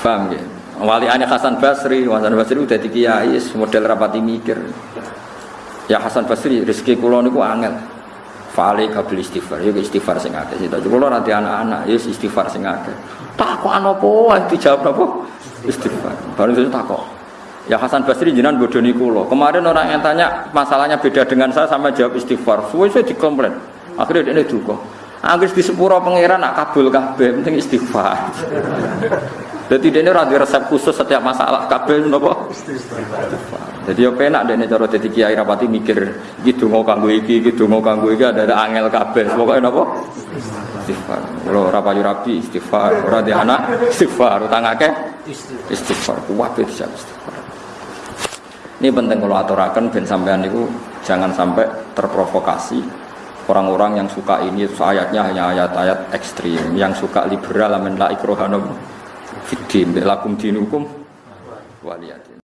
Paham ya? Wali aneh Hasan Basri, Hasan Basri udah kiai model rapati mikir. Ya Hasan Basri rezeki kula niku angel. Fale kabel istighfar, ya istighfar sing akeh. Sita kula nanti anak-anak, ya istighfar sing akeh. Takok apa dijawab apa? Istighfar. Baru itu takok. Ya Hasan Basri jinan bodoni kula. Kemarin orang yang tanya masalahnya beda dengan saya sama jawab istighfar. Suwe saya dikomplain. Akhirnya dia duka. Anggis di sepuro pangeran nak kabul kabeh penting istighfar. Jadi dia ini radio resep khusus setiap masalah kabel nopo. Jadi apa enak dia cara jadi kiai rapati mikir gitu mau kanggo iki, gitu mau kanggo iki ada ada angel kabel. Pokoknya nopo istighfar. Kalau rapayu rapi istighfar, ora anak istighfar, utang akeh istighfar. Kuat bisa istighfar. Ini penting kalau aturakan ben sampean itu jangan sampai terprovokasi orang-orang yang suka ini ayatnya hanya ayat-ayat ekstrim yang suka liberal amin la ikrohanum fidim lakum dinukum waliyadin